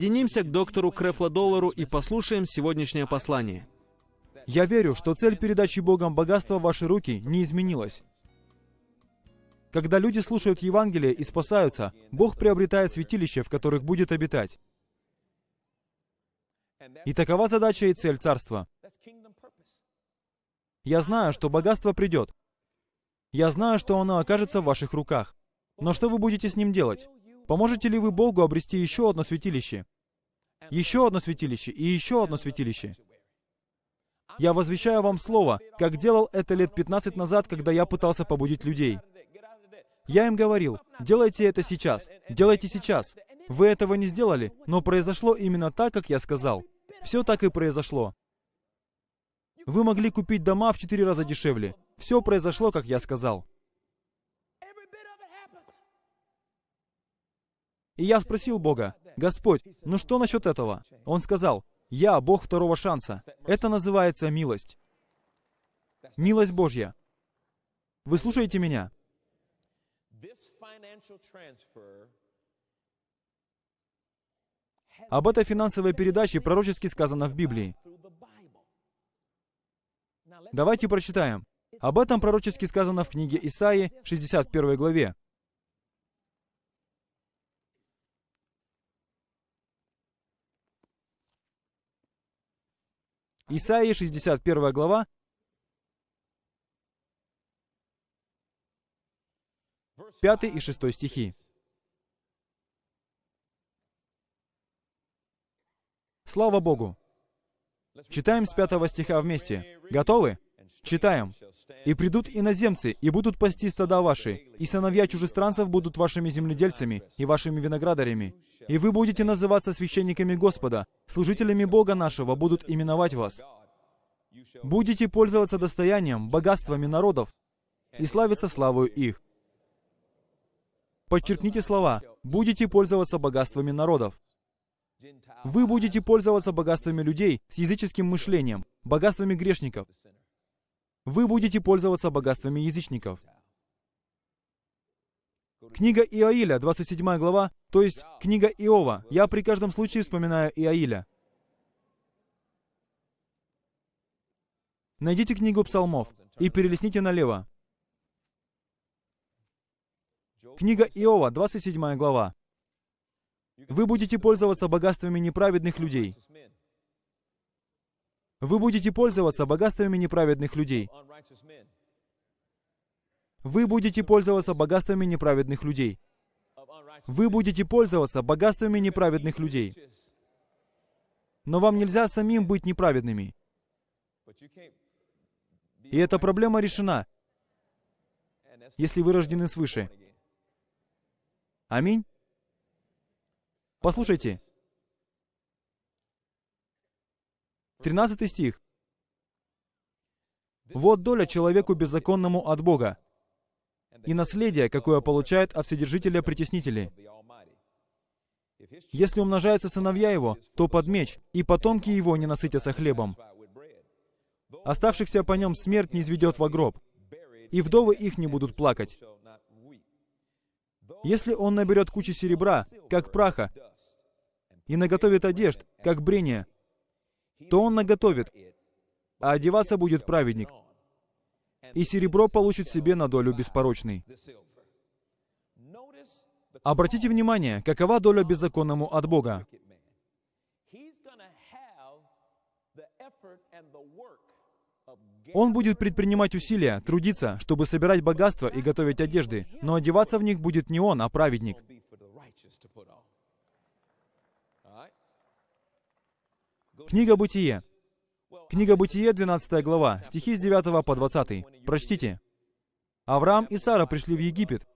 Присоединимся к доктору Крефло и послушаем сегодняшнее послание. Я верю, что цель передачи Богом богатства в ваши руки не изменилась. Когда люди слушают Евангелие и спасаются, Бог приобретает святилища, в которых будет обитать. И такова задача и цель Царства. Я знаю, что богатство придет. Я знаю, что оно окажется в ваших руках. Но что вы будете с ним делать? Поможете ли вы Богу обрести еще одно святилище? Еще одно святилище и еще одно святилище. Я возвещаю вам слово, как делал это лет 15 назад, когда я пытался побудить людей. Я им говорил, делайте это сейчас, делайте сейчас. Вы этого не сделали, но произошло именно так, как я сказал. Все так и произошло. Вы могли купить дома в четыре раза дешевле. Все произошло, как я сказал. И я спросил Бога, «Господь, ну что насчет этого?» Он сказал, «Я Бог второго шанса. Это называется милость. Милость Божья. Вы слушаете меня? Об этой финансовой передаче пророчески сказано в Библии. Давайте прочитаем. Об этом пророчески сказано в книге Исаии, 61 главе. Исаии, 61 глава, 5 и 6 стихи. Слава Богу! Читаем с 5 стиха вместе. Готовы? Читаем. «И придут иноземцы, и будут пасти стада ваши, и сыновья чужестранцев будут вашими земледельцами и вашими виноградарями. И вы будете называться священниками Господа, служителями Бога нашего будут именовать вас. Будете пользоваться достоянием, богатствами народов, и славиться славою их». Подчеркните слова «будете пользоваться богатствами народов». Вы будете пользоваться богатствами людей с языческим мышлением, богатствами грешников. Вы будете пользоваться богатствами язычников. Книга Иоиля, 27 глава, то есть книга Иова. Я при каждом случае вспоминаю Иоиля. Найдите книгу псалмов и перелесните налево. Книга Иова, 27 глава. Вы будете пользоваться богатствами неправедных людей. Вы будете пользоваться богатствами неправедных людей. Вы будете пользоваться богатствами неправедных людей. Вы будете пользоваться богатствами неправедных людей. Но вам нельзя самим быть неправедными. И эта проблема решена, если вы рождены свыше. Аминь. Послушайте. 13 стих. «Вот доля человеку беззаконному от Бога, и наследие, какое получает от Вседержителя притеснители. Если умножаются сыновья его, то под меч, и потомки его не насытятся хлебом. Оставшихся по нем смерть не изведет во гроб, и вдовы их не будут плакать. Если он наберет кучу серебра, как праха, и наготовит одежд, как брение, то он наготовит, а одеваться будет праведник, и серебро получит себе на долю беспорочный. Обратите внимание, какова доля беззаконному от Бога. Он будет предпринимать усилия, трудиться, чтобы собирать богатство и готовить одежды, но одеваться в них будет не он, а праведник. Книга Бытие. Книга Бытие, 12 глава, стихи с 9 по 20. Прочтите. Авраам и Сара пришли в Египет.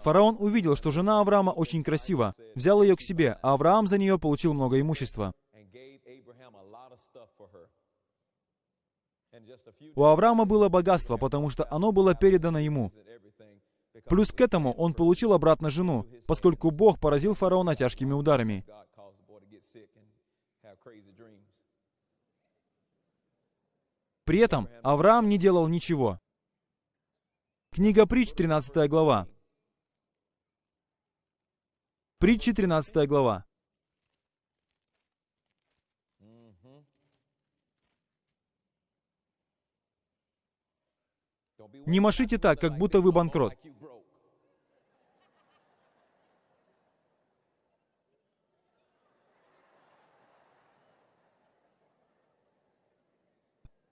Фараон увидел, что жена Авраама очень красива, взял ее к себе, а Авраам за нее получил много имущества. У Авраама было богатство, потому что оно было передано ему. Плюс к этому он получил обратно жену, поскольку Бог поразил фараона тяжкими ударами. При этом Авраам не делал ничего. Книга Притч, 13 глава. Притчи 13 глава. Не машите так, как будто вы банкрот.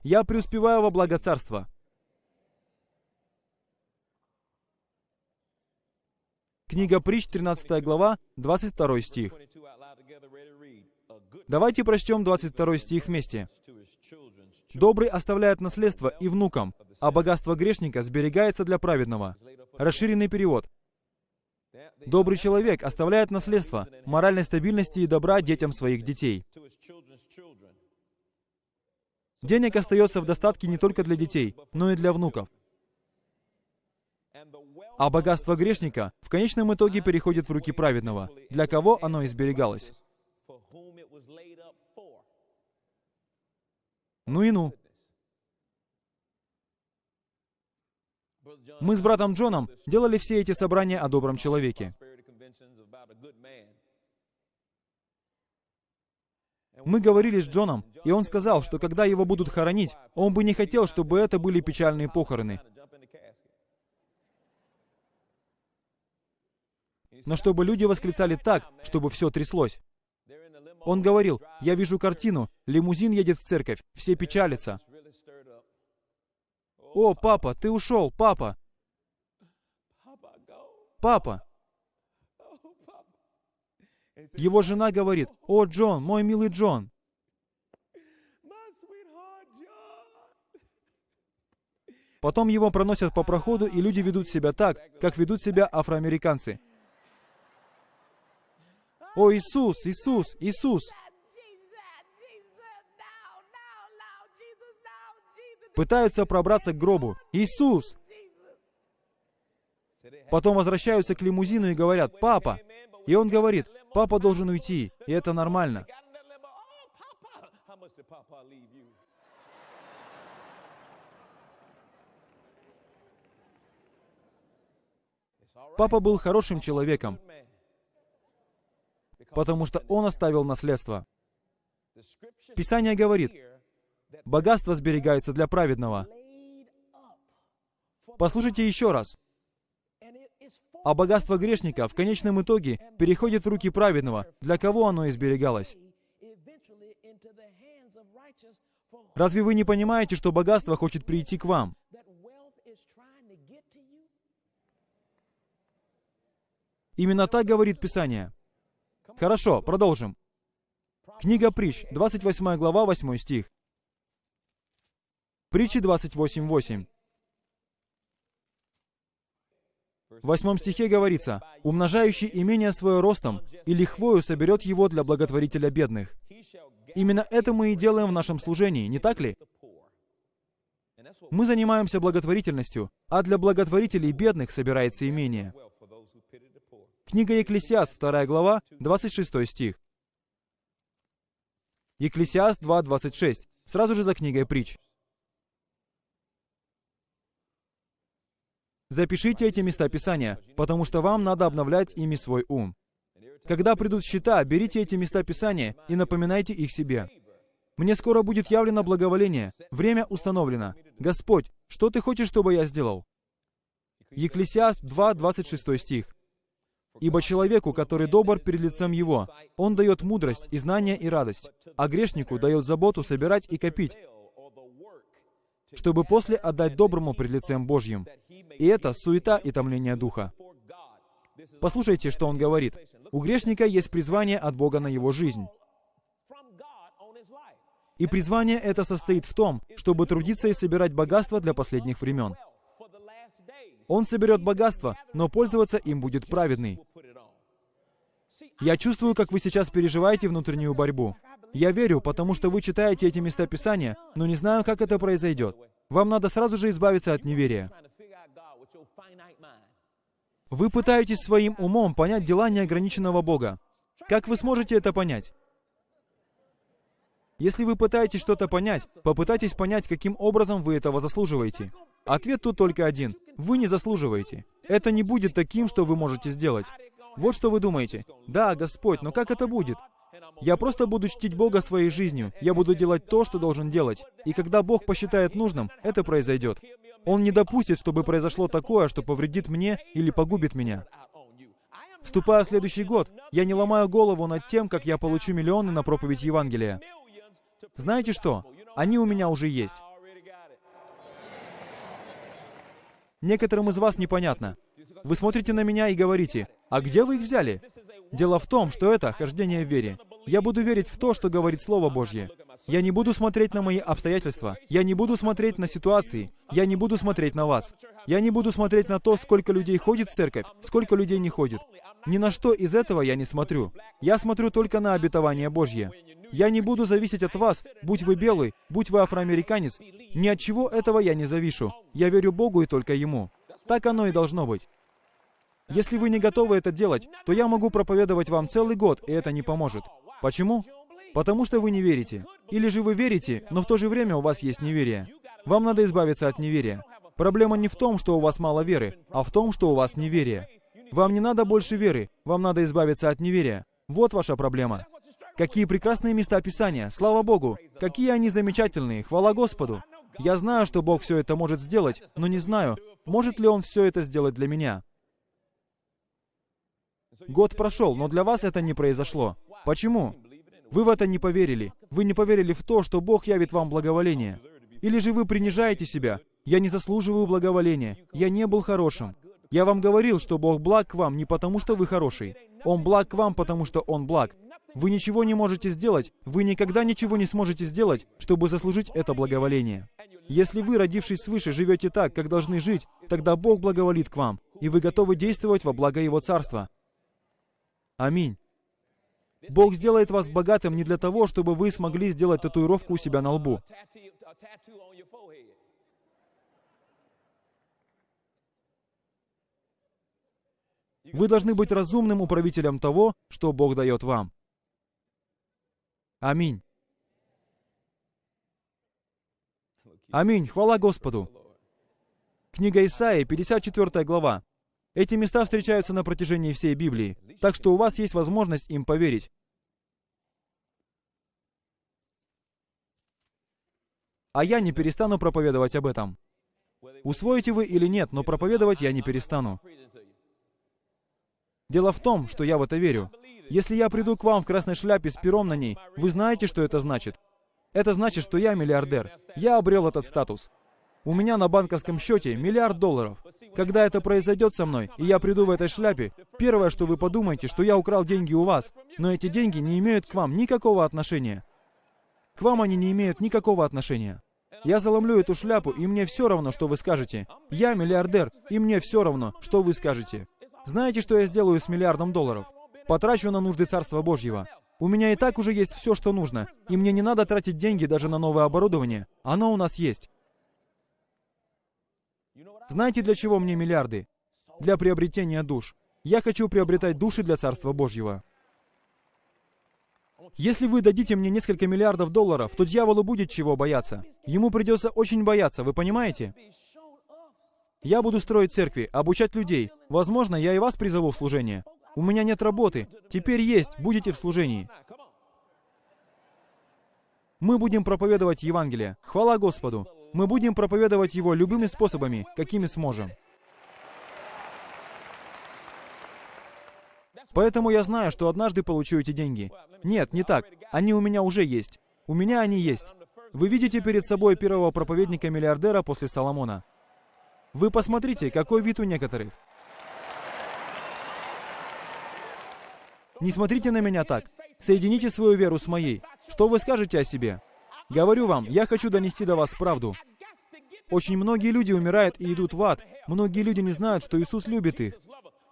Я преуспеваю во благо царства. Книга Притч, 13 глава, 22 стих. Давайте прочтем 22 стих вместе. «Добрый оставляет наследство и внукам, а богатство грешника сберегается для праведного». Расширенный перевод. Добрый человек оставляет наследство, моральной стабильности и добра детям своих детей. Денег остается в достатке не только для детей, но и для внуков. А богатство грешника в конечном итоге переходит в руки праведного, для кого оно изберегалось. Ну и ну. Мы с братом Джоном делали все эти собрания о добром человеке. Мы говорили с Джоном, и он сказал, что когда его будут хоронить, он бы не хотел, чтобы это были печальные похороны. Но чтобы люди восклицали так, чтобы все тряслось. Он говорил, я вижу картину, лимузин едет в церковь, все печалятся. О, папа, ты ушел, папа. Папа. Его жена говорит, о, Джон, мой милый Джон. Потом его проносят по проходу, и люди ведут себя так, как ведут себя афроамериканцы. О, Иисус, Иисус, Иисус! Пытаются пробраться к гробу. Иисус! Потом возвращаются к лимузину и говорят, «Папа!» И он говорит, «Папа должен уйти, и это нормально». Папа был хорошим человеком, потому что он оставил наследство. Писание говорит, богатство сберегается для праведного. Послушайте еще раз. А богатство грешника в конечном итоге переходит в руки праведного, для кого оно изберегалось. Разве вы не понимаете, что богатство хочет прийти к вам? Именно так говорит Писание. Хорошо, продолжим. Книга Притч, 28 глава, 8 стих. Притчи 28.8. В восьмом стихе говорится, «Умножающий имение свое ростом и лихвою соберет его для благотворителя бедных». Именно это мы и делаем в нашем служении, не так ли? Мы занимаемся благотворительностью, а для благотворителей бедных собирается имение. Книга Екклесиаст, 2 глава, 26 стих. Екклесиаст 2.26, сразу же за книгой притч. Запишите эти места Писания, потому что вам надо обновлять ими свой ум. Когда придут счета, берите эти места Писания и напоминайте их себе. Мне скоро будет явлено благоволение. Время установлено. Господь, что Ты хочешь, чтобы я сделал? Екклесиаст 2, 26 стих. Ибо человеку, который добр перед лицем его, он дает мудрость и знание и радость, а грешнику дает заботу собирать и копить, чтобы после отдать доброму пред лицем Божьим. И это суета и томление духа. Послушайте, что он говорит. У грешника есть призвание от Бога на его жизнь. И призвание это состоит в том, чтобы трудиться и собирать богатство для последних времен. Он соберет богатство, но пользоваться им будет праведный. Я чувствую, как вы сейчас переживаете внутреннюю борьбу. Я верю, потому что вы читаете эти места Писания, но не знаю, как это произойдет. Вам надо сразу же избавиться от неверия. Вы пытаетесь своим умом понять дела неограниченного Бога. Как вы сможете это понять? Если вы пытаетесь что-то понять, попытайтесь понять, каким образом вы этого заслуживаете. Ответ тут только один. Вы не заслуживаете. Это не будет таким, что вы можете сделать. Вот что вы думаете. Да, Господь, но как это будет? Я просто буду чтить Бога своей жизнью. Я буду делать то, что должен делать. И когда Бог посчитает нужным, это произойдет. Он не допустит, чтобы произошло такое, что повредит мне или погубит меня. Вступая в следующий год, я не ломаю голову над тем, как я получу миллионы на проповедь Евангелия. Знаете что? Они у меня уже есть. Некоторым из вас непонятно. Вы смотрите на меня и говорите, а где вы их взяли? Дело в том, что это хождение в вере. Я буду верить в то, что говорит Слово Божье. Я не буду смотреть на мои обстоятельства. Я не буду смотреть на ситуации. Я не буду смотреть на вас. Я не буду смотреть на то, сколько людей ходит в церковь, сколько людей не ходит. Ни на что из этого я не смотрю. Я смотрю только на обетование Божье. Я не буду зависеть от вас, будь вы белый, будь вы афроамериканец. Ни от чего этого я не завишу. Я верю Богу и только Ему. Так оно и должно быть. Если вы не готовы это делать, то я могу проповедовать вам целый год, и это не поможет. Почему? Потому что вы не верите. Или же вы верите, но в то же время у вас есть неверие. Вам надо избавиться от неверия. Проблема не в том, что у вас мало веры, а в том, что у вас неверие. Вам не надо больше веры, вам надо избавиться от неверия. Вот ваша проблема. Какие прекрасные места Писания, слава Богу! Какие они замечательные, хвала Господу! Я знаю, что Бог все это может сделать, но не знаю, может ли Он все это сделать для меня. Год прошел, но для вас это не произошло. Почему? Вы в это не поверили. Вы не поверили в то, что Бог явит вам благоволение. Или же вы принижаете себя. Я не заслуживаю благоволения. Я не был хорошим. Я вам говорил, что Бог благ к вам не потому, что вы хороший. Он благ к вам, потому что Он благ. Вы ничего не можете сделать, вы никогда ничего не сможете сделать, чтобы заслужить это благоволение. Если вы, родившись свыше, живете так, как должны жить, тогда Бог благоволит к вам, и вы готовы действовать во благо Его Царства. Аминь. Бог сделает вас богатым не для того, чтобы вы смогли сделать татуировку у себя на лбу. Вы должны быть разумным управителем того, что Бог дает вам. Аминь. Аминь. Хвала Господу. Книга Исаии, 54 глава. Эти места встречаются на протяжении всей Библии, так что у вас есть возможность им поверить. А я не перестану проповедовать об этом. Усвоите вы или нет, но проповедовать я не перестану. Дело в том, что я в это верю. Если я приду к вам в красной шляпе с пером на ней, вы знаете, что это значит? Это значит, что я миллиардер. Я обрел этот статус. У меня на банковском счете миллиард долларов. Когда это произойдет со мной, и я приду в этой шляпе, первое, что вы подумаете, что я украл деньги у вас, но эти деньги не имеют к вам никакого отношения. К вам они не имеют никакого отношения. Я заломлю эту шляпу, и мне все равно, что вы скажете. Я миллиардер, и мне все равно, что вы скажете. Знаете, что я сделаю с миллиардом долларов? Потрачу на нужды Царства Божьего. У меня и так уже есть все, что нужно, и мне не надо тратить деньги даже на новое оборудование. Оно у нас есть. Знаете, для чего мне миллиарды? Для приобретения душ. Я хочу приобретать души для Царства Божьего. Если вы дадите мне несколько миллиардов долларов, то дьяволу будет чего бояться. Ему придется очень бояться, вы понимаете? Я буду строить церкви, обучать людей. Возможно, я и вас призову в служение. У меня нет работы. Теперь есть, будете в служении. Мы будем проповедовать Евангелие. Хвала Господу. Мы будем проповедовать его любыми способами, какими сможем. Поэтому я знаю, что однажды получу эти деньги. Нет, не так. Они у меня уже есть. У меня они есть. Вы видите перед собой первого проповедника-миллиардера после Соломона. Вы посмотрите, какой вид у некоторых. Не смотрите на меня так. Соедините свою веру с моей. Что вы скажете о себе? Говорю вам, я хочу донести до вас правду. Очень многие люди умирают и идут в ад. Многие люди не знают, что Иисус любит их.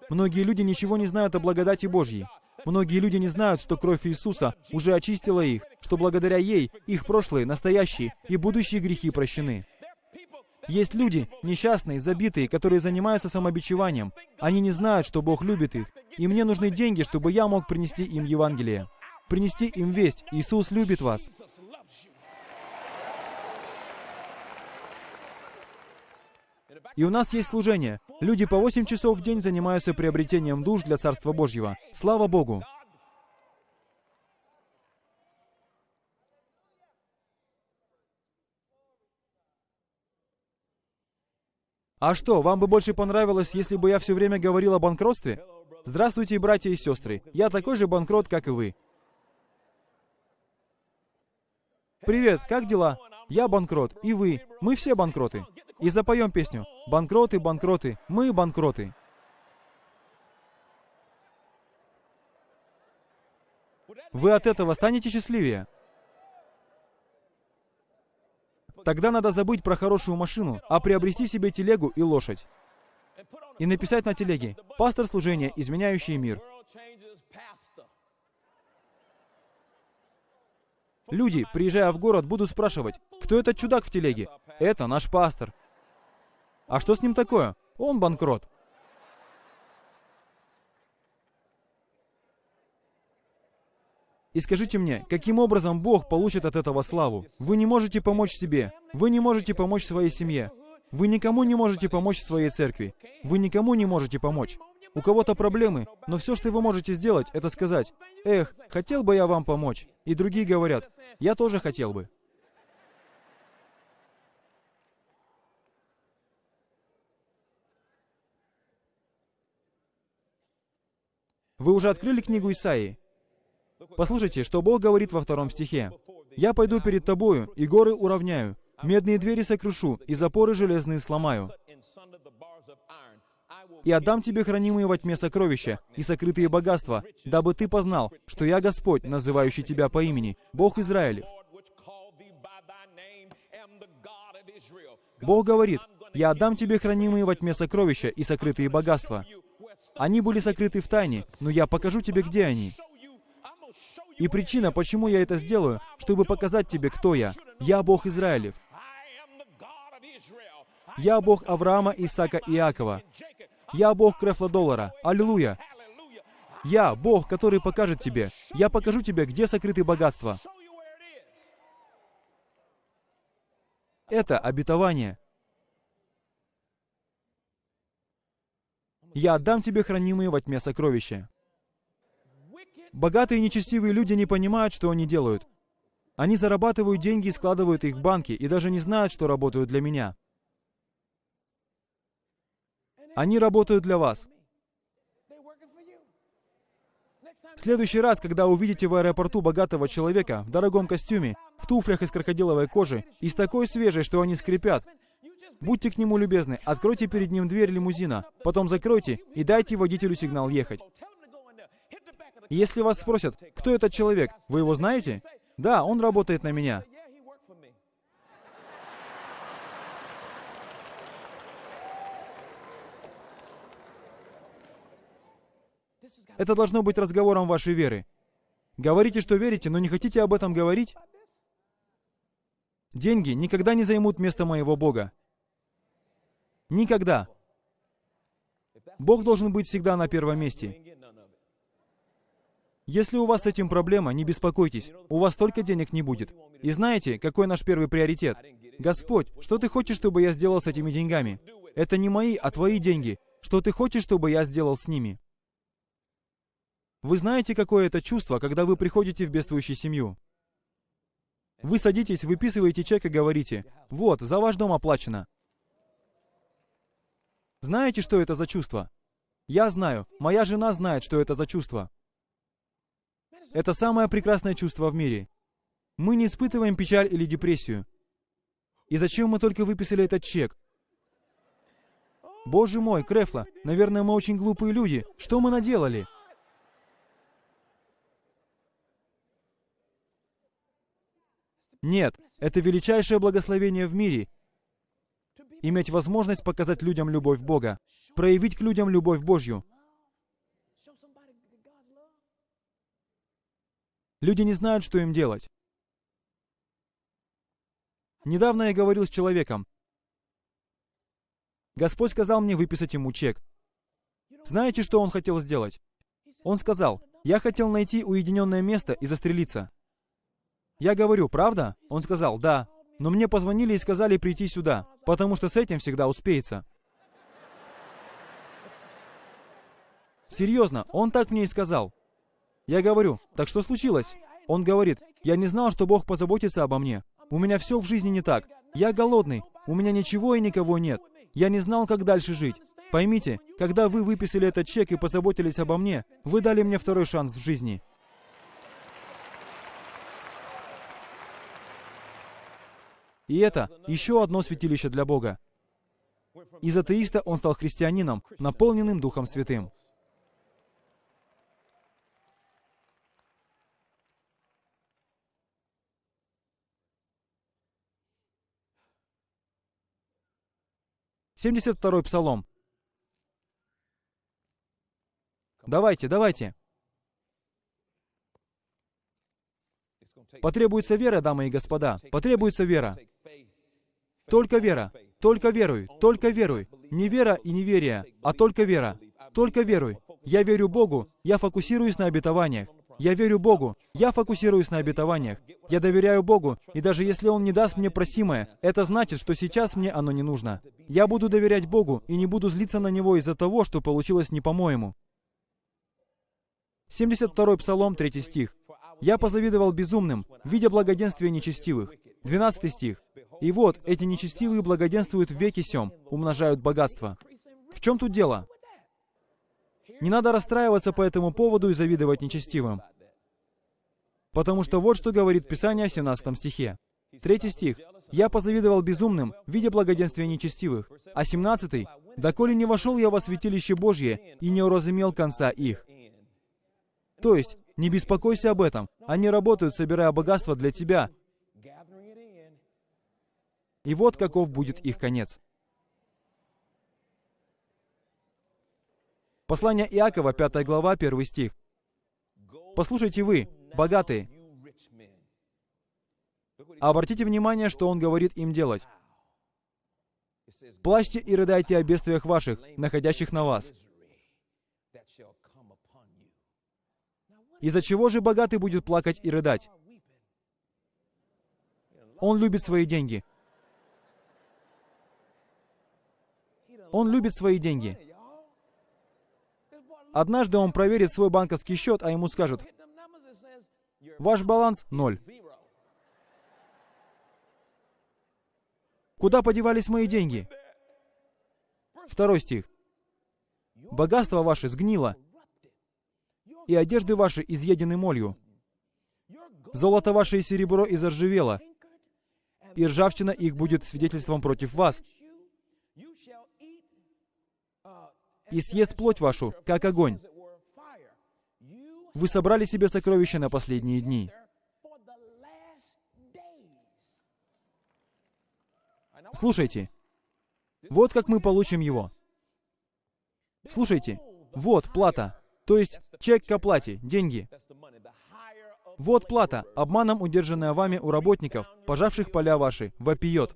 Многие люди ничего не знают о благодати Божьей. Многие люди не знают, что кровь Иисуса уже очистила их, что благодаря ей их прошлые, настоящие и будущие грехи прощены. Есть люди, несчастные, забитые, которые занимаются самобичеванием. Они не знают, что Бог любит их. И мне нужны деньги, чтобы я мог принести им Евангелие. Принести им весть. Иисус любит вас. И у нас есть служение. Люди по 8 часов в день занимаются приобретением душ для Царства Божьего. Слава Богу! А что, вам бы больше понравилось, если бы я все время говорил о банкротстве? Здравствуйте, братья и сестры. Я такой же банкрот, как и вы. Привет, как дела? Я банкрот, и вы. Мы все банкроты. И запоем песню. Банкроты, банкроты, мы банкроты. Вы от этого станете счастливее. Тогда надо забыть про хорошую машину, а приобрести себе телегу и лошадь. И написать на телеге «Пастор служения, изменяющий мир». Люди, приезжая в город, будут спрашивать, кто этот чудак в телеге? Это наш пастор. А что с ним такое? Он банкрот. И скажите мне, каким образом Бог получит от этого славу? Вы не можете помочь себе. Вы не можете помочь своей семье. Вы никому не можете помочь своей церкви. Вы никому не можете помочь. У кого-то проблемы, но все, что вы можете сделать, это сказать, «Эх, хотел бы я вам помочь». И другие говорят, «Я тоже хотел бы». Вы уже открыли книгу Исаии? Послушайте, что Бог говорит во втором стихе. «Я пойду перед тобою, и горы уравняю, медные двери сокрушу, и запоры железные сломаю. И отдам тебе хранимые во тьме сокровища и сокрытые богатства, дабы ты познал, что я Господь, называющий тебя по имени, Бог Израилев». Бог говорит, «Я отдам тебе хранимые во тьме сокровища и сокрытые богатства». Они были сокрыты в тайне, но я покажу тебе, где они. И причина, почему я это сделаю, чтобы показать тебе, кто я. Я Бог Израилев. Я Бог Авраама, Исаака и Иакова. Я Бог Крефла Аллилуйя. Я Бог, который покажет тебе. Я покажу тебе, где сокрыты богатства. Это обетование. Я отдам тебе хранимые во тьме сокровища. Богатые и нечестивые люди не понимают, что они делают. Они зарабатывают деньги и складывают их в банки, и даже не знают, что работают для меня. Они работают для вас. В следующий раз, когда увидите в аэропорту богатого человека в дорогом костюме, в туфлях из крокодиловой кожи и с такой свежей, что они скрипят, будьте к нему любезны, откройте перед ним дверь лимузина, потом закройте и дайте водителю сигнал ехать. Если вас спросят, кто этот человек, вы его знаете? Да, он работает на меня. Это должно быть разговором вашей веры. Говорите, что верите, но не хотите об этом говорить? Деньги никогда не займут место моего Бога. Никогда. Бог должен быть всегда на первом месте. Если у вас с этим проблема, не беспокойтесь, у вас столько денег не будет. И знаете, какой наш первый приоритет? Господь, что ты хочешь, чтобы я сделал с этими деньгами? Это не мои, а твои деньги. Что ты хочешь, чтобы я сделал с ними? Вы знаете, какое это чувство, когда вы приходите в бедствующую семью? Вы садитесь, выписываете чек и говорите, «Вот, за ваш дом оплачено». Знаете, что это за чувство? Я знаю, моя жена знает, что это за чувство. Это самое прекрасное чувство в мире. Мы не испытываем печаль или депрессию. И зачем мы только выписали этот чек? Боже мой, Крефла, наверное, мы очень глупые люди. Что мы наделали? Нет, это величайшее благословение в мире. Иметь возможность показать людям любовь Бога, проявить к людям любовь Божью. Люди не знают, что им делать. Недавно я говорил с человеком. Господь сказал мне выписать ему чек. Знаете, что он хотел сделать? Он сказал, я хотел найти уединенное место и застрелиться. Я говорю, правда? Он сказал, да но мне позвонили и сказали прийти сюда, потому что с этим всегда успеется. Серьезно, он так мне и сказал. Я говорю, так что случилось? Он говорит, я не знал, что Бог позаботится обо мне. У меня все в жизни не так. Я голодный, у меня ничего и никого нет. Я не знал, как дальше жить. Поймите, когда вы выписали этот чек и позаботились обо мне, вы дали мне второй шанс в жизни. И это еще одно святилище для Бога. Из атеиста он стал христианином, наполненным Духом Святым. Семьдесят второй Псалом. Давайте, давайте. Потребуется вера, дамы и господа. Потребуется вера. Только вера. Только веруй. Только веруй. Не вера и неверие, а только вера. Только веруй. Я верю Богу. Я фокусируюсь на обетованиях. Я верю Богу. Я фокусируюсь на обетованиях. Я доверяю Богу. И даже если Он не даст мне просимое, это значит, что сейчас мне оно не нужно. Я буду доверять Богу и не буду злиться на Него из-за того, что получилось не по-моему. 72 Псалом, 3 стих. «Я позавидовал безумным, видя благоденствие нечестивых». 12 стих. «И вот, эти нечестивые благоденствуют в веке сем, умножают богатство». В чем тут дело? Не надо расстраиваться по этому поводу и завидовать нечестивым. Потому что вот что говорит Писание в 17 стихе. Третий стих. «Я позавидовал безумным, видя благоденствие нечестивых». А 17. «Доколе не вошел я во святилище Божье и не уразумел конца их». То есть, не беспокойся об этом. Они работают, собирая богатство для тебя. И вот каков будет их конец. Послание Иакова, 5 глава, 1 стих. «Послушайте вы, богатые, обратите внимание, что он говорит им делать. Плачьте и рыдайте о бедствиях ваших, находящих на вас. Из-за чего же богатый будет плакать и рыдать? Он любит свои деньги. Он любит свои деньги. Однажды он проверит свой банковский счет, а ему скажут, ваш баланс — ноль. Куда подевались мои деньги? Второй стих. Богатство ваше сгнило, и одежды ваши изъедены молью. Золото ваше и серебро изоржавело, и ржавчина их будет свидетельством против вас. И съест плоть вашу, как огонь. Вы собрали себе сокровища на последние дни. Слушайте, вот как мы получим его. Слушайте, вот плата. То есть чек к оплате, деньги. Вот плата, обманом удержанная вами у работников, пожавших поля ваши, вопиет.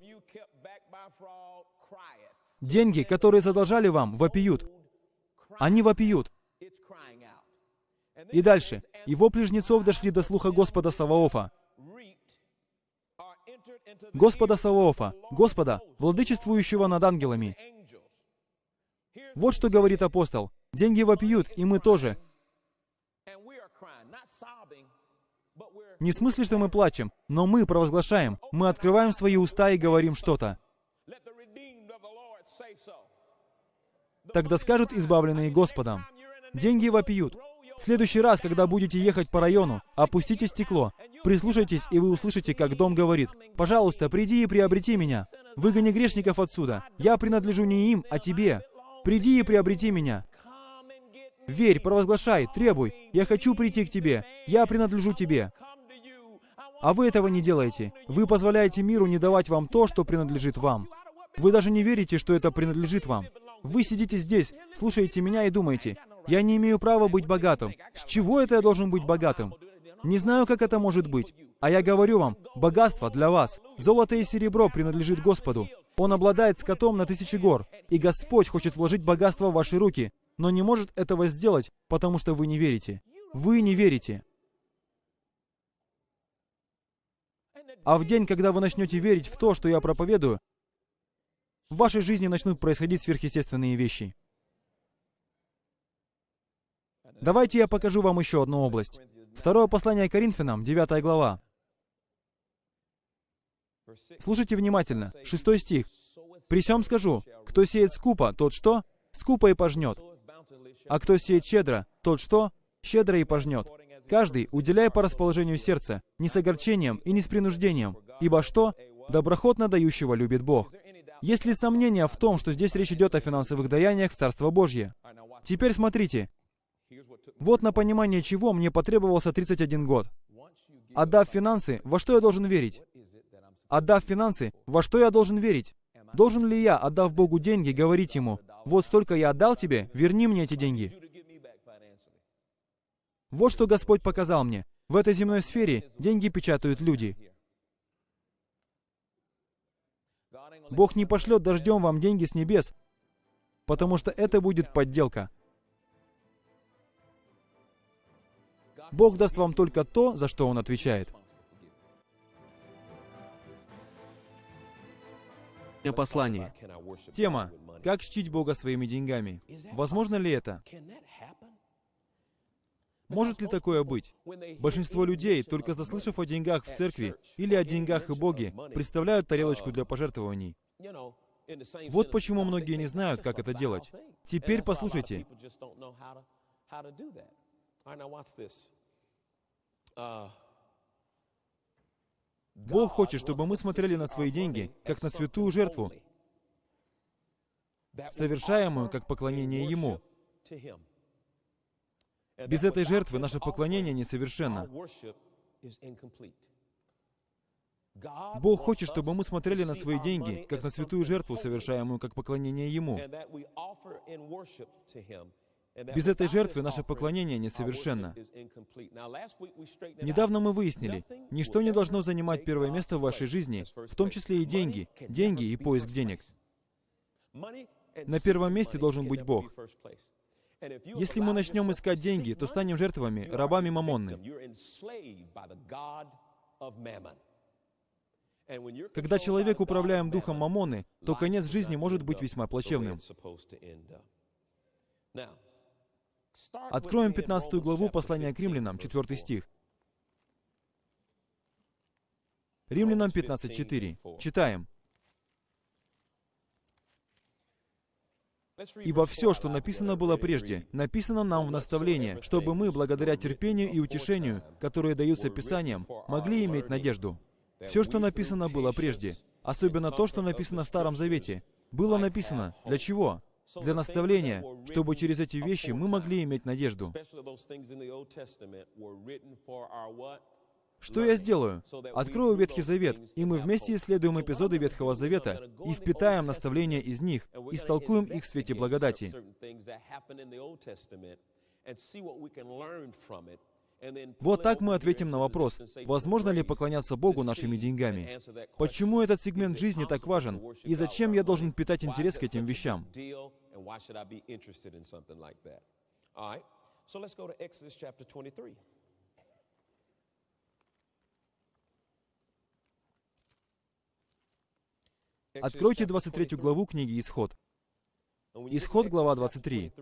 Деньги, которые задолжали вам, вопиют. Они вопиют. И дальше. Его плежнецов дошли до слуха Господа Саваофа. Господа Саваофа, Господа, владычествующего над ангелами. Вот что говорит апостол. Деньги вопиют, и мы тоже. Не в смысле, что мы плачем, но мы провозглашаем, мы открываем свои уста и говорим что-то. Тогда скажут избавленные Господом. Деньги вопиют. В следующий раз, когда будете ехать по району, опустите стекло. Прислушайтесь, и вы услышите, как дом говорит, «Пожалуйста, приди и приобрети меня. Выгони грешников отсюда. Я принадлежу не им, а тебе. Приди и приобрети меня. Верь, провозглашай, требуй. Я хочу прийти к тебе. Я принадлежу тебе. А вы этого не делаете. Вы позволяете миру не давать вам то, что принадлежит вам. Вы даже не верите, что это принадлежит вам. Вы сидите здесь, слушаете меня и думаете, я не имею права быть богатым. С чего это я должен быть богатым? Не знаю, как это может быть. А я говорю вам, богатство для вас. Золото и серебро принадлежит Господу. Он обладает скотом на тысячи гор. И Господь хочет вложить богатство в ваши руки, но не может этого сделать, потому что вы не верите. Вы не верите. А в день, когда вы начнете верить в то, что я проповедую, в вашей жизни начнут происходить сверхъестественные вещи. Давайте я покажу вам еще одну область. Второе послание Коринфянам, 9 глава. Слушайте внимательно. Шестой стих. «При всем скажу, кто сеет скупо, тот что? Скупо и пожнет. А кто сеет щедро, тот что? Щедро и пожнет. Каждый уделяй по расположению сердца, не с огорчением и не с принуждением, ибо что? Доброхотно дающего любит Бог. Есть ли сомнения в том, что здесь речь идет о финансовых даяниях в Царство Божье? Теперь смотрите. Вот на понимание чего мне потребовался 31 год. Отдав финансы, во что я должен верить? Отдав финансы, во что я должен верить? Должен ли я, отдав Богу деньги, говорить Ему, вот столько я отдал тебе, верни мне эти деньги? Вот что Господь показал мне. В этой земной сфере деньги печатают люди. Бог не пошлет дождем вам деньги с небес, потому что это будет подделка. Бог даст вам только то, за что Он отвечает. Послание. Тема «Как чтить Бога своими деньгами». Возможно ли это? Может ли такое быть? Большинство людей, только заслышав о деньгах в церкви или о деньгах и Боге, представляют тарелочку для пожертвований. Вот почему многие не знают, как это делать. Теперь послушайте. Бог хочет, чтобы мы смотрели на свои деньги, как на святую жертву, совершаемую как поклонение Ему. Без этой жертвы наше поклонение несовершенно. Бог хочет, чтобы мы смотрели на свои деньги, как на святую жертву, совершаемую как поклонение Ему. Без этой жертвы наше поклонение несовершенно. Недавно мы выяснили, ничто не должно занимать первое место в вашей жизни, в том числе и деньги, деньги и поиск денег. На первом месте должен быть Бог. Если мы начнем искать деньги, то станем жертвами, рабами Мамонны. Когда человек управляем духом Мамоны, то конец жизни может быть весьма плачевным. Откроем 15 главу послания к римлянам, 4 стих. Римлянам 15.4. Читаем. Ибо все, что написано было прежде, написано нам в наставление, чтобы мы, благодаря терпению и утешению, которые даются Писаниям, могли иметь надежду. Все, что написано было прежде, особенно то, что написано в Старом Завете, было написано для чего? Для наставления, чтобы через эти вещи мы могли иметь надежду. Что я сделаю? Открою Ветхий Завет, и мы вместе исследуем эпизоды Ветхого Завета и впитаем наставления из них, и истолкуем их в свете благодати. Вот так мы ответим на вопрос, возможно ли поклоняться Богу нашими деньгами. Почему этот сегмент жизни так важен? И зачем я должен питать интерес к этим вещам? Откройте 23 главу книги «Исход». Исход, глава 23.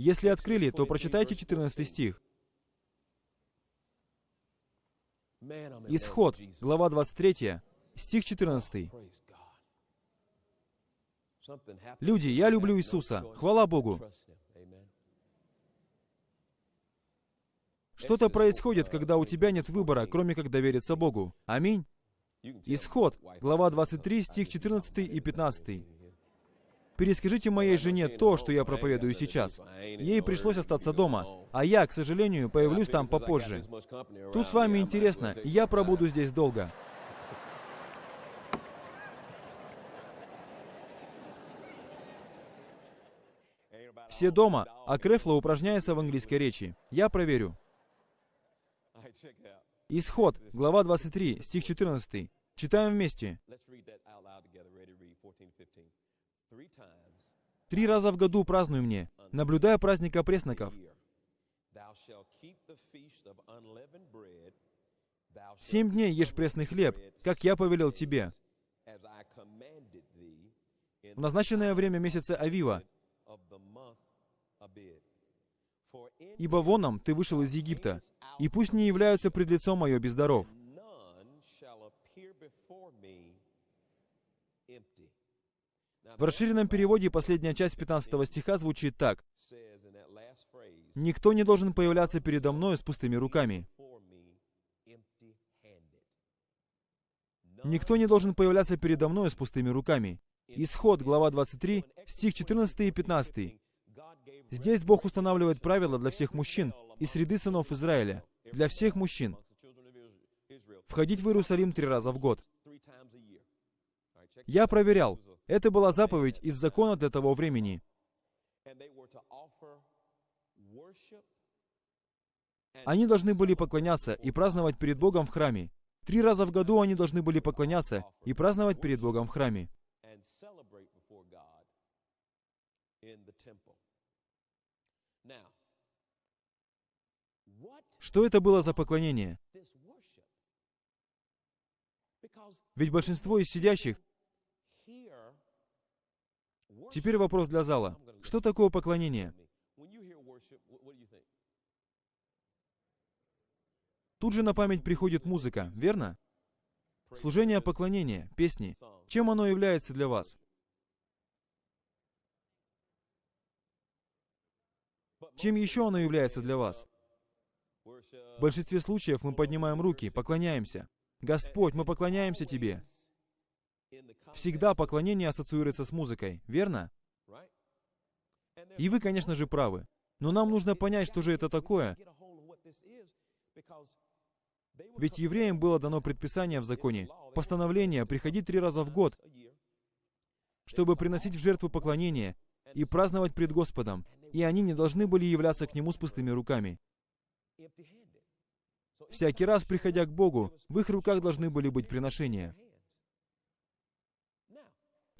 Если открыли, то прочитайте 14 стих. Исход, глава 23, стих 14. Люди, я люблю Иисуса. Хвала Богу. Что-то происходит, когда у тебя нет выбора, кроме как довериться Богу. Аминь. Исход, глава 23, стих 14 и 15. Перескажите моей жене то, что я проповедую сейчас. Ей пришлось остаться дома, а я, к сожалению, появлюсь там попозже. Тут с вами интересно, я пробуду здесь долго. Все дома, а Крефло упражняется в английской речи. Я проверю. Исход, глава 23, стих 14. Читаем вместе. Три раза в году празднуй мне, наблюдая праздник опресноков. Семь дней ешь пресный хлеб, как я повелел тебе. в назначенное время месяца Авива, ибо воном ты вышел из Египта, и пусть не являются пред лицом мое без В расширенном переводе последняя часть 15 стиха звучит так. «Никто не должен появляться передо мною с пустыми руками». Никто не должен появляться передо мною с пустыми руками. Исход, глава 23, стих 14 и 15. Здесь Бог устанавливает правила для всех мужчин из среды сынов Израиля, для всех мужчин. Входить в Иерусалим три раза в год. Я проверял. Это была заповедь из закона для того времени. Они должны были поклоняться и праздновать перед Богом в храме. Три раза в году они должны были поклоняться и праздновать перед Богом в храме. Что это было за поклонение? Ведь большинство из сидящих... Теперь вопрос для зала. Что такое поклонение? Тут же на память приходит музыка, верно? Служение поклонения, песни. Чем оно является для вас? Чем еще оно является для вас? В большинстве случаев мы поднимаем руки, поклоняемся. Господь, мы поклоняемся Тебе. Всегда поклонение ассоциируется с музыкой, верно? И вы, конечно же, правы. Но нам нужно понять, что же это такое. Ведь евреям было дано предписание в законе, постановление приходить три раза в год, чтобы приносить в жертву поклонение и праздновать пред Господом, и они не должны были являться к Нему с пустыми руками. Всякий раз, приходя к Богу, в их руках должны были быть приношения.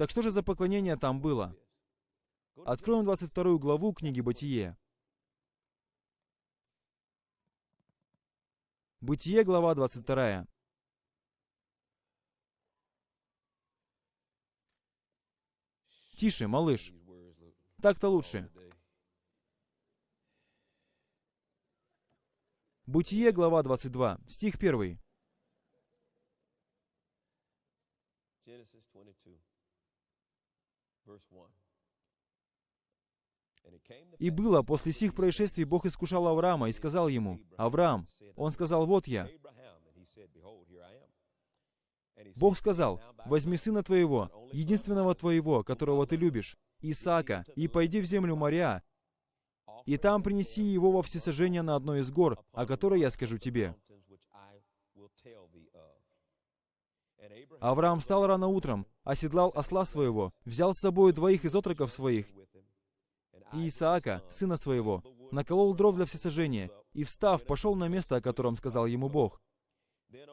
Так что же за поклонение там было? Откроем 22 главу книги Бытие. Бытие, глава 22. Тише, малыш. Так-то лучше. Бытие, глава 22, стих 1. И было, после сих происшествий Бог искушал Авраама и сказал ему, «Авраам». Он сказал, «Вот я». Бог сказал, «Возьми сына твоего, единственного твоего, которого ты любишь, Исаака, и пойди в землю моря, и там принеси его во всесожжение на одной из гор, о которой я скажу тебе». Авраам встал рано утром, оседлал осла своего, взял с собой двоих из отроков своих и Исаака, сына своего, наколол дров для всесожжения, и, встав, пошел на место, о котором сказал ему Бог.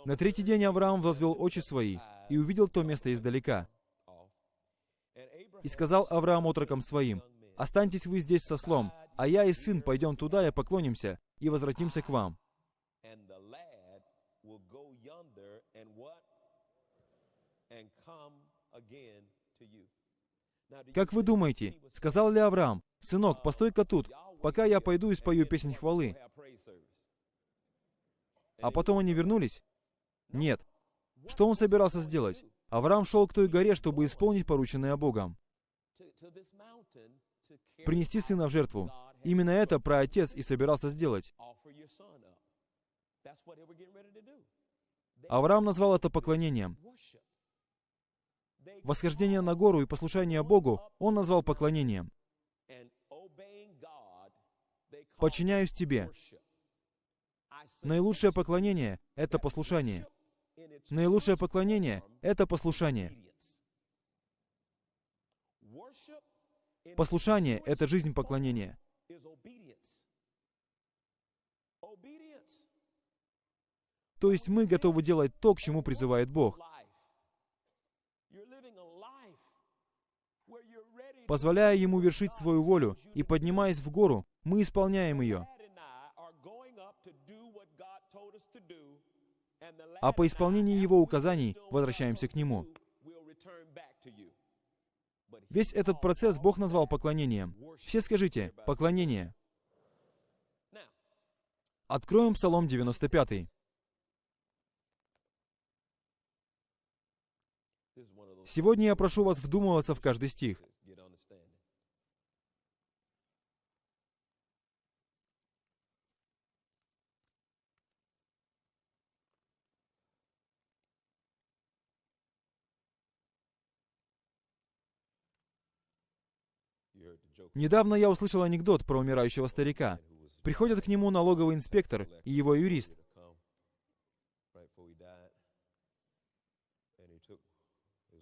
На третий день Авраам возвел очи свои и увидел то место издалека. И сказал Авраам отрокам своим, «Останьтесь вы здесь со слом, а я и сын пойдем туда и поклонимся, и возвратимся к вам». Как вы думаете, сказал ли Авраам, «Сынок, постой-ка тут, пока я пойду и спою песнь хвалы». А потом они вернулись? Нет. Что он собирался сделать? Авраам шел к той горе, чтобы исполнить порученное Богом. Принести сына в жертву. Именно это праотец и собирался сделать. Авраам назвал это поклонением. Восхождение на гору и послушание Богу он назвал поклонением. Подчиняюсь тебе. Наилучшее поклонение — это послушание. Наилучшее поклонение — это послушание. Послушание — это жизнь поклонения. То есть мы готовы делать то, к чему призывает Бог. Позволяя Ему вершить свою волю и поднимаясь в гору, мы исполняем ее. А по исполнении Его указаний возвращаемся к Нему. Весь этот процесс Бог назвал поклонением. Все скажите «поклонение». Откроем Псалом 95. Сегодня я прошу вас вдумываться в каждый стих. Недавно я услышал анекдот про умирающего старика. Приходят к нему налоговый инспектор и его юрист.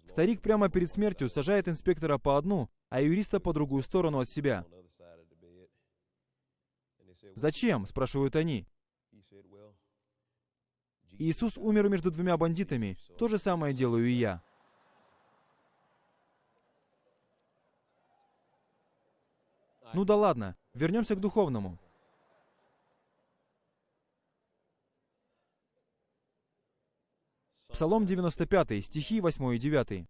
Старик прямо перед смертью сажает инспектора по одну, а юриста по другую сторону от себя. «Зачем?» — спрашивают они. Иисус умер между двумя бандитами. То же самое делаю и я. Ну да ладно, вернемся к духовному. Псалом 95, стихи 8 и 9.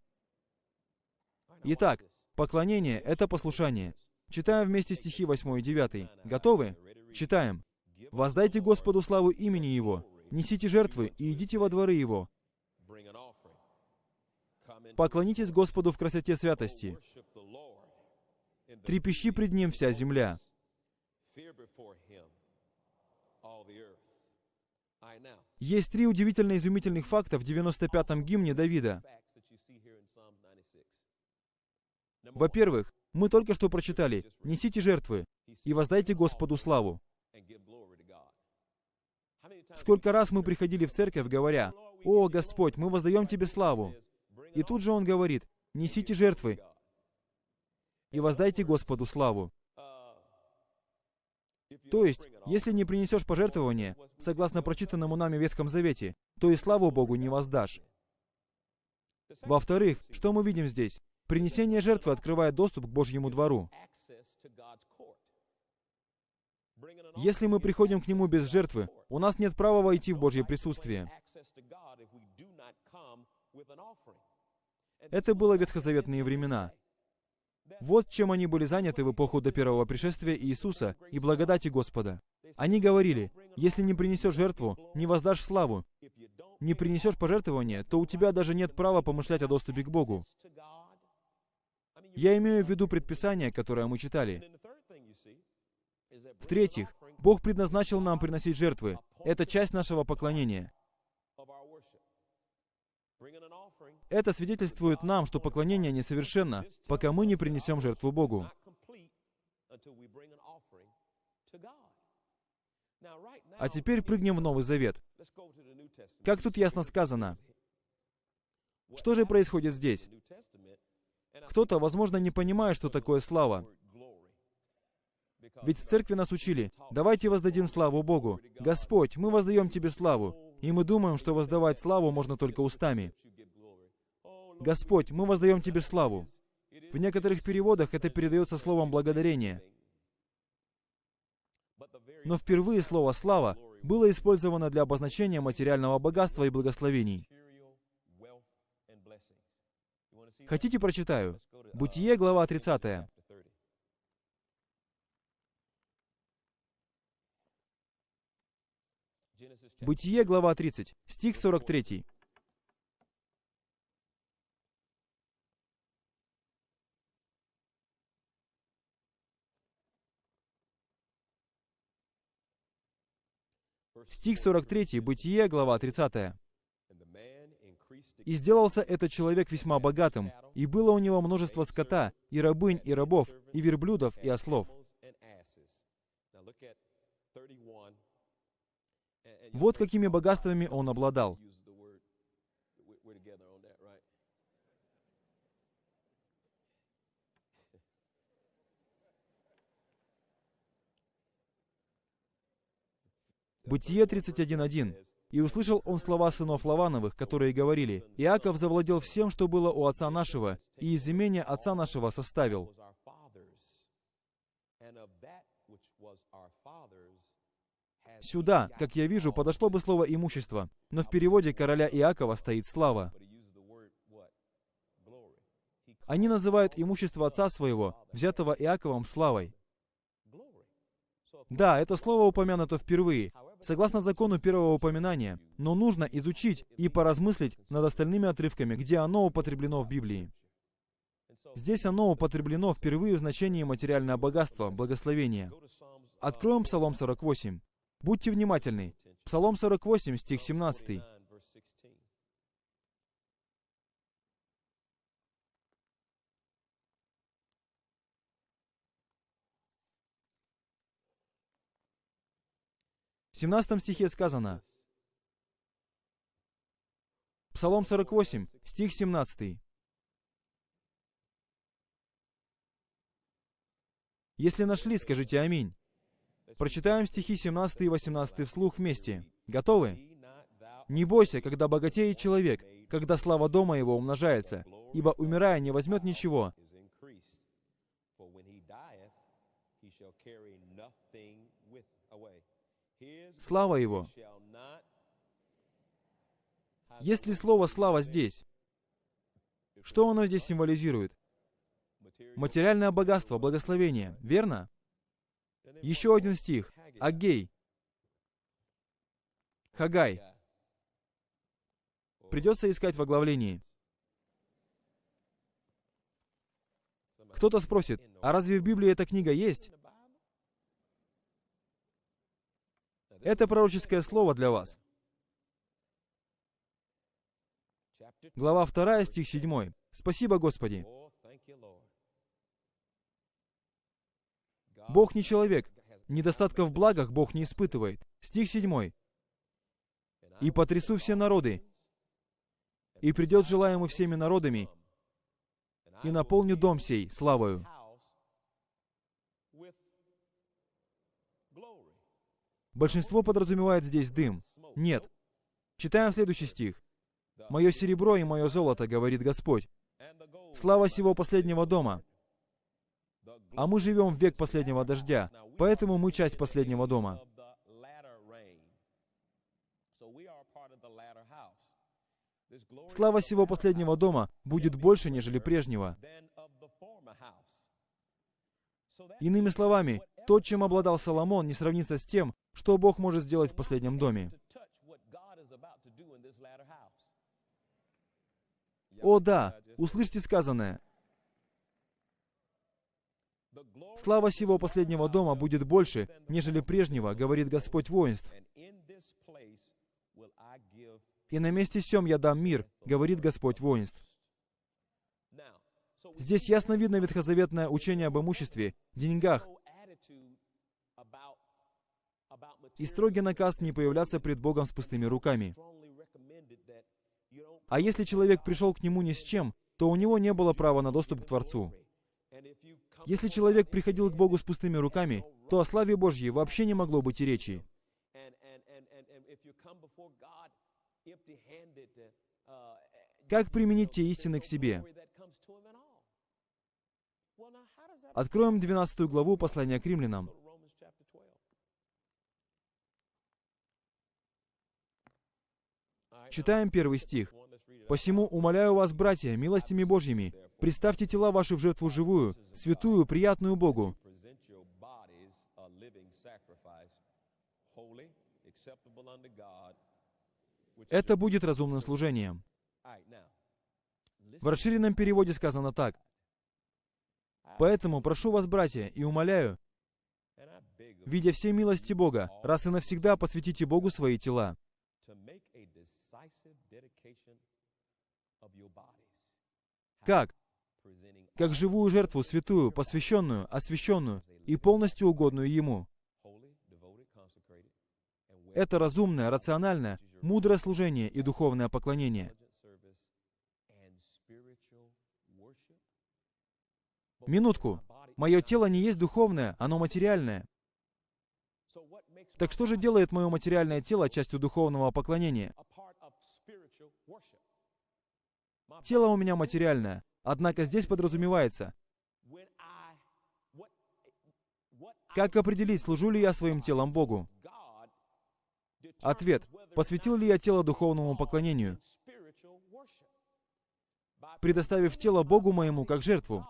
Итак, поклонение — это послушание. Читаем вместе стихи 8 и 9. Готовы? Читаем. «Воздайте Господу славу имени Его, несите жертвы и идите во дворы Его. Поклонитесь Господу в красоте святости. Трепещи пред Ним вся земля». Есть три удивительно изумительных факта в 95-м гимне Давида. Во-первых, мы только что прочитали «Несите жертвы и воздайте Господу славу». Сколько раз мы приходили в церковь, говоря, «О, Господь, мы воздаем Тебе славу». И тут же Он говорит, «Несите жертвы и воздайте Господу славу». То есть, если не принесешь пожертвование, согласно прочитанному нами Ветхом Завете, то и славу Богу не воздашь. Во-вторых, что мы видим здесь? Принесение жертвы открывает доступ к Божьему двору. Если мы приходим к Нему без жертвы, у нас нет права войти в Божье присутствие. Это было ветхозаветные времена. Вот чем они были заняты в эпоху до первого пришествия Иисуса и благодати Господа. Они говорили, если не принесешь жертву, не воздашь славу. Не принесешь пожертвование, то у тебя даже нет права помышлять о доступе к Богу. Я имею в виду предписание, которое мы читали. В-третьих, Бог предназначил нам приносить жертвы. Это часть нашего поклонения. Это свидетельствует нам, что поклонение несовершенно, пока мы не принесем жертву Богу. А теперь прыгнем в Новый Завет. Как тут ясно сказано? Что же происходит здесь? Кто-то, возможно, не понимает, что такое слава. Ведь в церкви нас учили, давайте воздадим славу Богу. Господь, мы воздаем Тебе славу. И мы думаем, что воздавать славу можно только устами. Господь, мы воздаем Тебе славу. В некоторых переводах это передается словом благодарение. Но впервые слово «слава» было использовано для обозначения материального богатства и благословений. Хотите, прочитаю? Бытие, глава 30. Бытие, глава 30, стих 43. Стих 43, Бытие, глава 30. «И сделался этот человек весьма богатым, и было у него множество скота, и рабынь, и рабов, и верблюдов, и ослов». Вот какими богатствами он обладал. Бытие 31.1. «И услышал он слова сынов Лавановых, которые говорили, «Иаков завладел всем, что было у отца нашего, и из имения отца нашего составил». Сюда, как я вижу, подошло бы слово «имущество», но в переводе короля Иакова стоит «слава». Они называют имущество отца своего, взятого Иаковом, славой. Да, это слово упомянуто впервые, согласно закону первого упоминания, но нужно изучить и поразмыслить над остальными отрывками, где оно употреблено в Библии. Здесь оно употреблено впервые в значении материальное богатство, благословение. Откроем Псалом 48. Будьте внимательны. Псалом 48, стих 17. В 17 стихе сказано, Псалом 48, стих 17. Если нашли, скажите «Аминь». Прочитаем стихи 17 и 18 вслух вместе. Готовы? «Не бойся, когда богатеет человек, когда слава дома его умножается, ибо, умирая, не возьмет ничего, слава его. Есть ли слово «слава» здесь? Что оно здесь символизирует? Материальное богатство, благословение, верно? Еще один стих. Агей. Хагай. Придется искать в оглавлении. Кто-то спросит, а разве в Библии эта книга есть? Это пророческое слово для вас. Глава 2, стих 7. Спасибо, Господи. Бог не человек. Недостатка в благах Бог не испытывает. Стих 7. «И потрясу все народы, и придет желаемый всеми народами, и наполню дом сей славою». Большинство подразумевает здесь дым. Нет. Читаем следующий стих. «Мое серебро и мое золото, говорит Господь, слава сего последнего дома, а мы живем в век последнего дождя, поэтому мы часть последнего дома. Слава всего последнего дома будет больше, нежели прежнего. Иными словами, то, чем обладал Соломон, не сравнится с тем, что Бог может сделать в последнем доме. О да, услышьте сказанное. Слава сего последнего дома будет больше, нежели прежнего, говорит Господь воинств. И на месте сем я дам мир, говорит Господь воинств. Здесь ясно видно ветхозаветное учение об имуществе, деньгах, и строгий наказ не появляться пред Богом с пустыми руками. А если человек пришел к Нему ни с чем, то у него не было права на доступ к Творцу. Если человек приходил к Богу с пустыми руками, то о славе Божьей вообще не могло быть и речи. Как применить те истины к себе? Откроем 12 главу послания к римлянам. Читаем первый стих. «Посему умоляю вас, братья, милостями Божьими, Представьте тела ваши в жертву живую, святую, приятную Богу. Это будет разумным служением. В расширенном переводе сказано так. «Поэтому прошу вас, братья, и умоляю, видя все милости Бога, раз и навсегда посвятите Богу свои тела». Как? как живую жертву, святую, посвященную, освященную и полностью угодную Ему. Это разумное, рациональное, мудрое служение и духовное поклонение. Минутку. Мое тело не есть духовное, оно материальное. Так что же делает мое материальное тело частью духовного поклонения? Тело у меня материальное, Однако здесь подразумевается, как определить, служу ли я своим телом Богу? Ответ. Посвятил ли я тело духовному поклонению? предоставив тело Богу моему как жертву.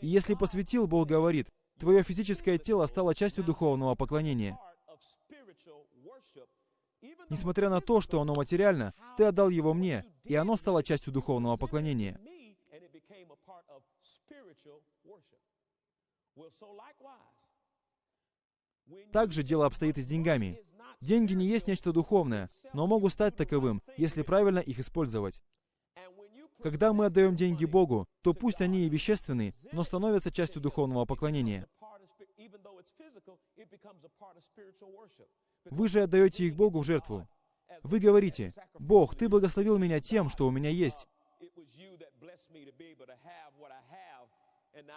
И если посвятил, Бог говорит, твое физическое тело стало частью духовного поклонения. Несмотря на то, что оно материально, ты отдал его мне, и оно стало частью духовного поклонения. Также дело обстоит и с деньгами. Деньги не есть нечто духовное, но могут стать таковым, если правильно их использовать. Когда мы отдаем деньги Богу, то пусть они и вещественные, но становятся частью духовного поклонения. Вы же отдаете их Богу в жертву. Вы говорите, «Бог, Ты благословил меня тем, что у меня есть,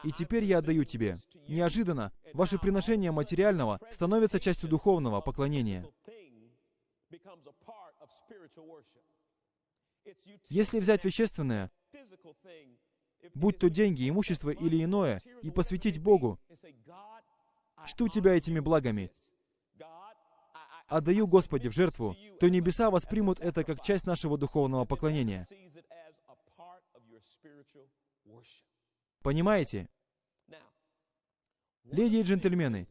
и теперь я отдаю Тебе». Неожиданно ваше приношение материального становится частью духовного поклонения. Если взять вещественное, будь то деньги, имущество или иное, и посвятить Богу, что у тебя этими благами? Отдаю Господи в жертву, то небеса воспримут это как часть нашего духовного поклонения. Понимаете? Леди и джентльмены,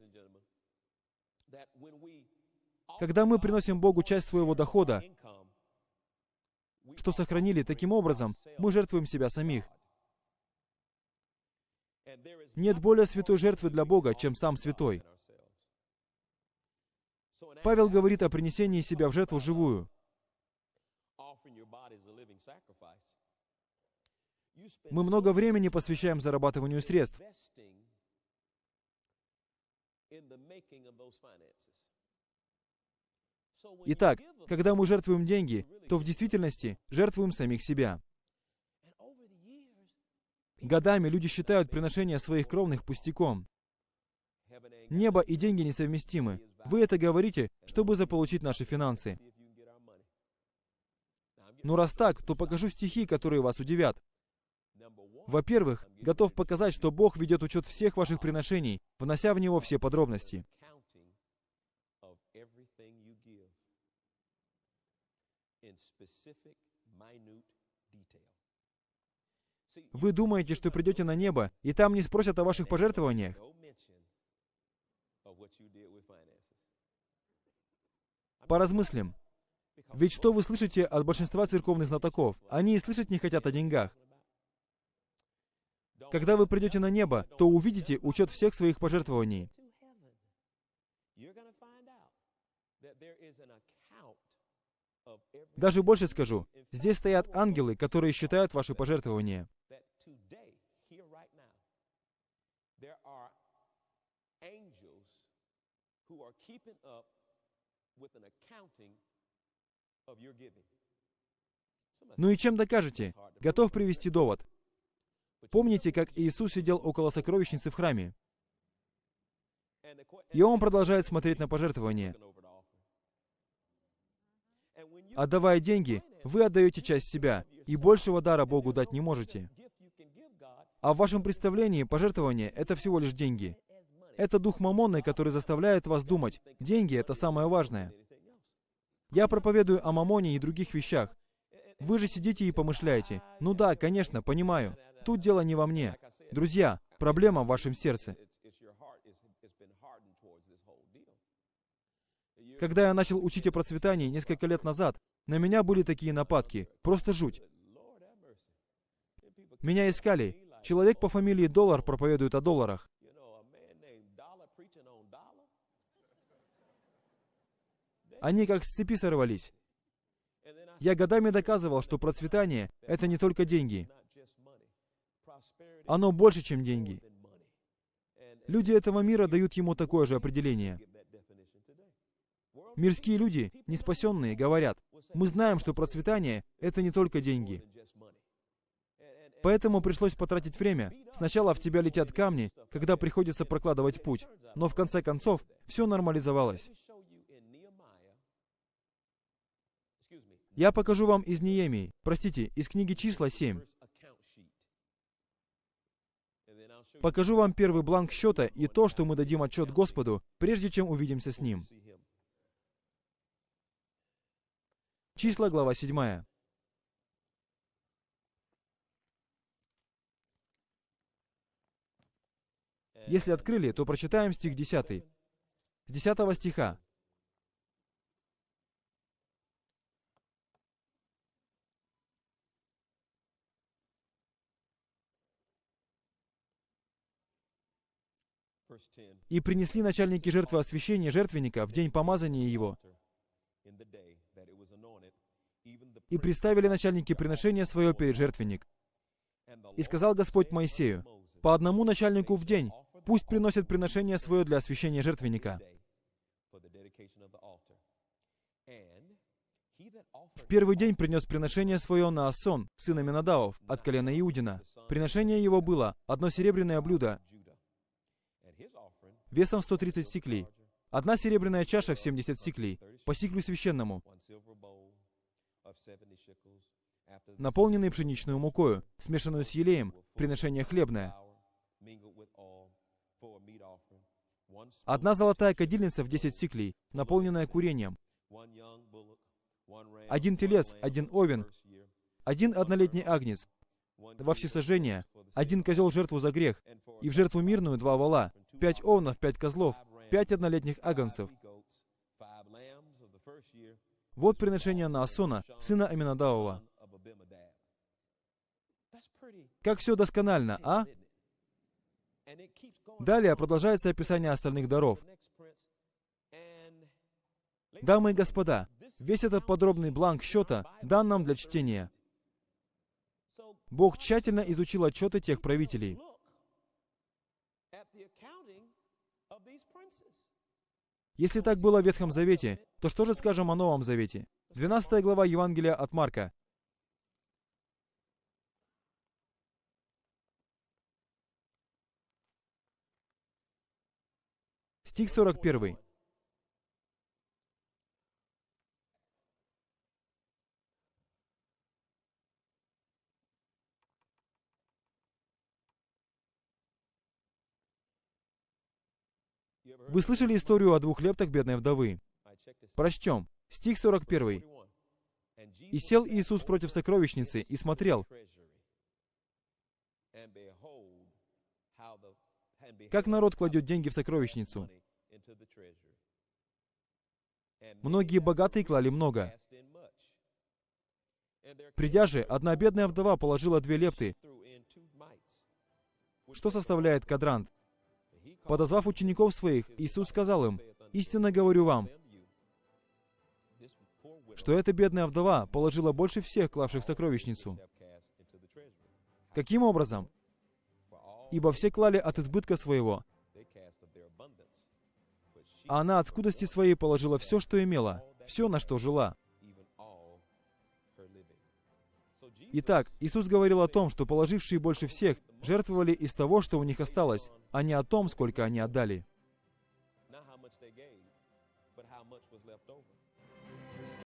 когда мы приносим Богу часть своего дохода, что сохранили таким образом, мы жертвуем себя самих. Нет более святой жертвы для Бога, чем сам святой. Павел говорит о принесении себя в жертву живую. Мы много времени посвящаем зарабатыванию средств. Итак, когда мы жертвуем деньги, то в действительности жертвуем самих себя. Годами люди считают приношение своих кровных пустяком. Небо и деньги несовместимы. Вы это говорите, чтобы заполучить наши финансы. Но раз так, то покажу стихи, которые вас удивят. Во-первых, готов показать, что Бог ведет учет всех ваших приношений, внося в него все подробности. Вы думаете, что придете на небо, и там не спросят о ваших пожертвованиях? Поразмыслим. Ведь что вы слышите от большинства церковных знатоков? Они и слышать не хотят о деньгах. Когда вы придете на небо, то увидите учет всех своих пожертвований. Даже больше скажу, здесь стоят ангелы, которые считают ваши пожертвования. Ну и чем докажете? Готов привести довод. Помните, как Иисус сидел около сокровищницы в храме? И он продолжает смотреть на пожертвования. Отдавая деньги, вы отдаете часть себя, и большего дара Богу дать не можете. А в вашем представлении пожертвование — это всего лишь деньги. Это дух мамонный, который заставляет вас думать, деньги — это самое важное. Я проповедую о мамоне и других вещах. Вы же сидите и помышляете. Ну да, конечно, понимаю. Тут дело не во мне. Друзья, проблема в вашем сердце. Когда я начал учить о процветании несколько лет назад, на меня были такие нападки. Просто жуть. Меня искали. Человек по фамилии Доллар проповедует о долларах. Они как с цепи сорвались. Я годами доказывал, что процветание — это не только деньги. Оно больше, чем деньги. Люди этого мира дают ему такое же определение. Мирские люди, неспасенные, говорят, мы знаем, что процветание — это не только деньги. Поэтому пришлось потратить время. Сначала в тебя летят камни, когда приходится прокладывать путь. Но в конце концов, все нормализовалось. Я покажу вам из Неемии, простите, из книги числа 7. Покажу вам первый бланк счета и то, что мы дадим отчет Господу, прежде чем увидимся с Ним. Числа, глава 7. Если открыли, то прочитаем стих 10. С 10 стиха. «И принесли начальники жертвы освящения жертвенника в день помазания его, и представили начальники приношения свое перед жертвенник. И сказал Господь Моисею, по одному начальнику в день, пусть приносят приношение свое для освящения жертвенника. В первый день принес приношение свое на Асон, сына Минадавов, от колена Иудина. Приношение его было одно серебряное блюдо, весом 130 сиклей, одна серебряная чаша в 70 сиклей, по сиклю священному, наполненный пшеничную мукою, смешанную с елеем, приношение хлебное. Одна золотая кадильница в 10 сиклей, наполненная курением. Один телец, один овен, один однолетний агнец, во всесожжение, один козел жертву за грех, и в жертву мирную два вола, пять овнов, пять козлов, пять однолетних агнцев. Вот приношение Наасона, сына Аминадавова. Как все досконально, а? Далее продолжается описание остальных даров. Дамы и господа, весь этот подробный бланк счета дан нам для чтения. Бог тщательно изучил отчеты тех правителей. Если так было в Ветхом Завете, то что же скажем о Новом Завете? 12 глава Евангелия от Марка. Стих 41. Вы слышали историю о двух лептах бедной вдовы? Прочтем. Стих 41. «И сел Иисус против сокровищницы и смотрел, как народ кладет деньги в сокровищницу. Многие богатые клали много. Придя же, одна бедная вдова положила две лепты, что составляет кадрант. Подозвав учеников своих, Иисус сказал им, «Истинно говорю вам, что эта бедная вдова положила больше всех, клавших в сокровищницу. Каким образом? Ибо все клали от избытка своего, а она от скудости своей положила все, что имела, все, на что жила. Итак, Иисус говорил о том, что положившие больше всех жертвовали из того, что у них осталось, а не о том, сколько они отдали.